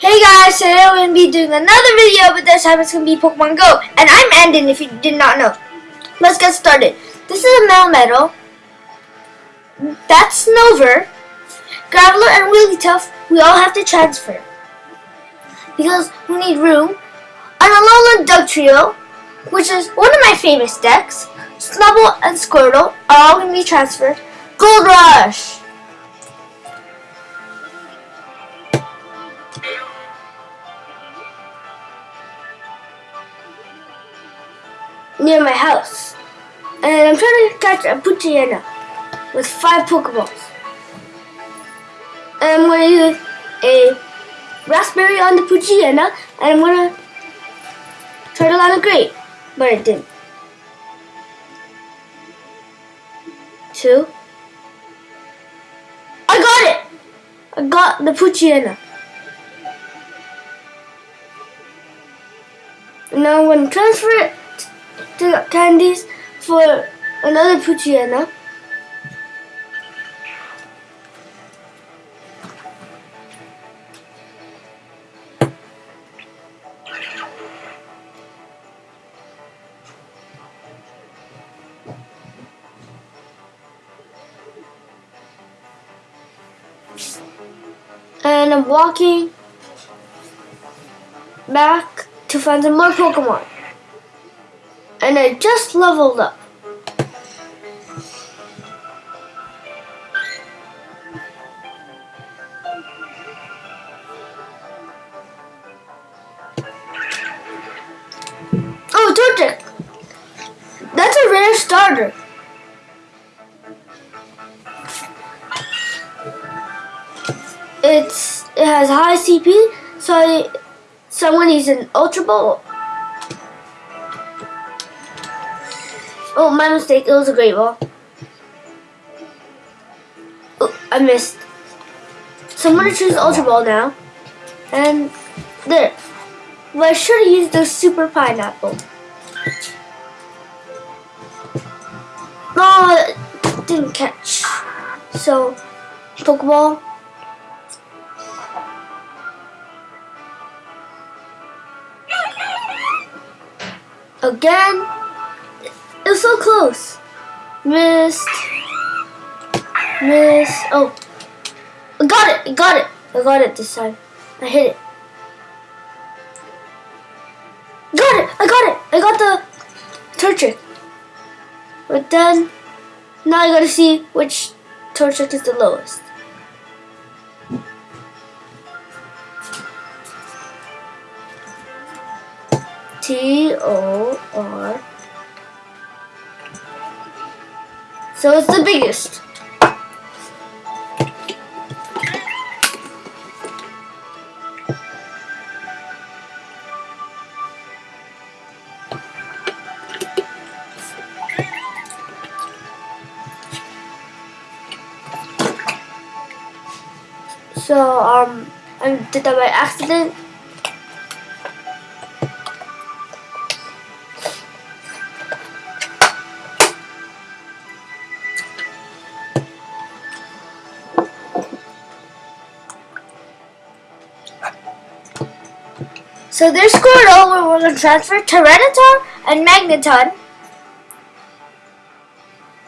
Hey guys, today we're going to be doing another video, but this time it's going to be Pokemon Go. And I'm Andon, if you did not know. Let's get started. This is a metal Melmetal. That's Snover. Graveler and Wigglytuff, we all have to transfer. Because we need room. And Alolan Dugtrio, which is one of my famous decks. Snubbull and Squirtle are all going to be transferred. Gold Rush! Near my house. And I'm trying to catch a Poochyena with five Pokeballs. And I'm to use a Raspberry on the Poochyena and I'm to try to land a Great. But it didn't. Two. I got it! I got the Poochyena. Now I'm to transfer it to candies for another Poochyena. And I'm walking back to find some more Pokemon and I just leveled up. Oh, Torchic! That's a rare starter. It's it has high CP, so someone needs an Ultra Ball Oh, my mistake. It was a great ball. Oh, I missed. So I'm going to choose Ultra Ball now. And there. Well, I should have used the Super Pineapple. Oh, didn't catch. So, Pokeball. Again. It was so close. Missed. Missed. Oh. I got it. I got it. I got it this time. I hit it. Got it. I got it. I got the Torchic. But then, now I gotta see which Torchic is the lowest. T O R So it's the biggest. So um, I did that by accident. So there's Squirtle, we're going to transfer Tyranitar and Magneton.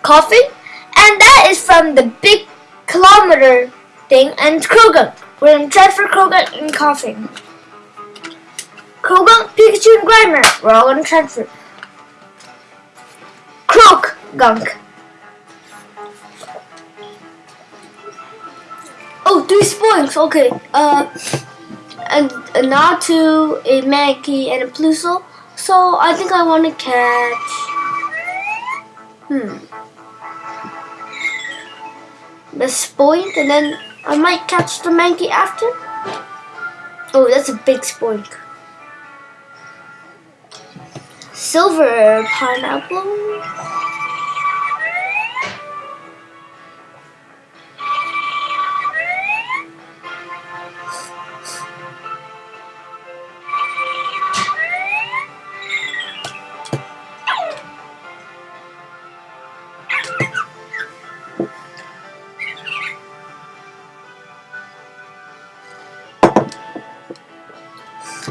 Koffing. And that is from the big kilometer thing. And Croagunk. We're going to transfer Croagunk and Koffing. Croagunk, Pikachu, and Grimer. We're all going to transfer. Croak Gunk. Oh, three spoinks. Okay. Uh a, a Natu, a Mankey, and a Plusle. So I think I want to catch... Hmm. The Spoink, and then I might catch the Mankey after. Oh, that's a big Spoink. Silver Pineapple.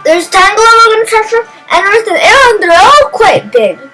There's Tangalova construction and Earth and Aron. They're all quite big.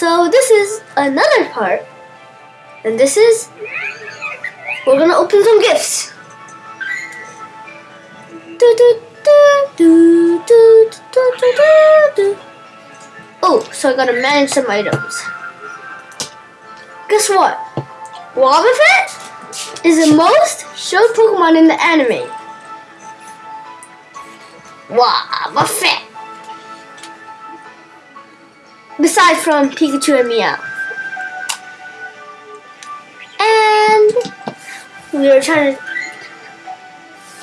So this is another part. And this is, we're gonna open some gifts. Oh, so I gotta manage some items. Guess what? Wobbuffet is the most showed Pokemon in the anime. Wobbuffet. Besides from Pikachu and Meow. And we are trying to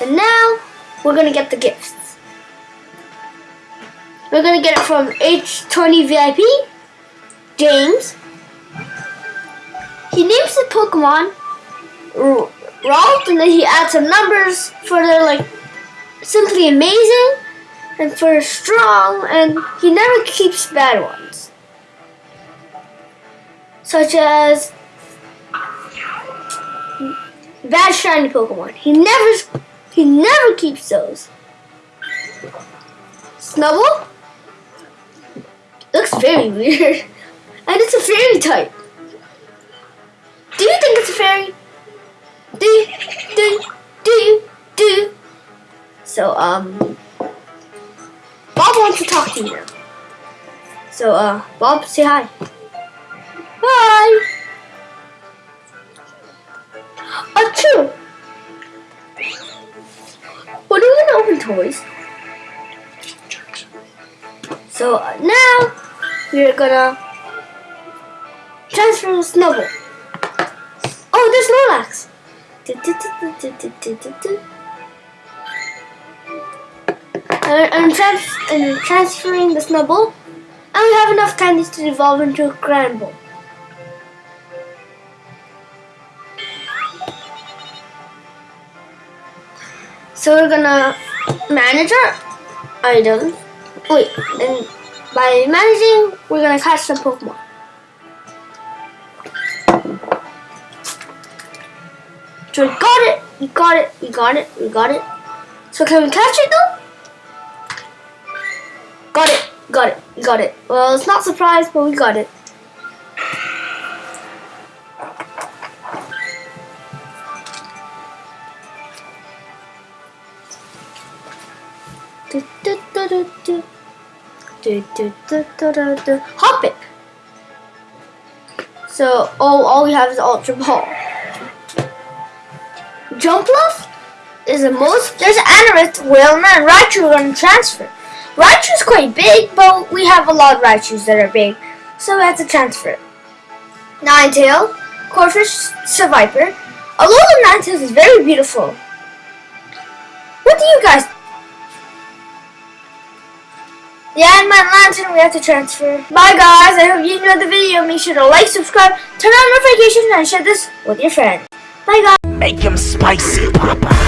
and now we're gonna get the gifts. We're gonna get it from H20 VIP, James. He names the Pokemon Ralph and then he adds some numbers for their like simply amazing and for strong and he never keeps bad ones. Such as bad shiny Pokemon. He never he never keeps those. Snubbull? Looks very weird. And it's a fairy type. Do you think it's a fairy? Do you, do do do? So, um, Bob wants to talk to you. So, uh, Bob, say. Hi! Toys? So uh, now we're gonna transfer the Snubbull. Oh, there's Snorlax. I'm, trans I'm transferring the Snubbull, and we have enough candies to evolve into a Granbull. So we're gonna manage our items. Wait, and by managing, we're gonna catch some Pokemon. So we got it, we got it, we got it, we got it. So can we catch it though? Got it, got it, got it. Well, it's not surprised, but we got it. Do, do, do, do, do, do. Hop it! So, oh, all we have is Ultra Ball. Jumpluff is the most. There's Anorith, Wailmer, and Raichu to transfer. Raichu's quite big, but we have a lot of Raichus that are big, so we have to transfer it. Ninetale, Corphish, Seviper. Although the Ninetales is very beautiful. What do you guys yeah, and my Lanturn we have to transfer. Bye guys, I hope you enjoyed the video. Make sure to like, subscribe, turn on notifications, and share this with your friends. Bye guys. Make him spicy, Papa.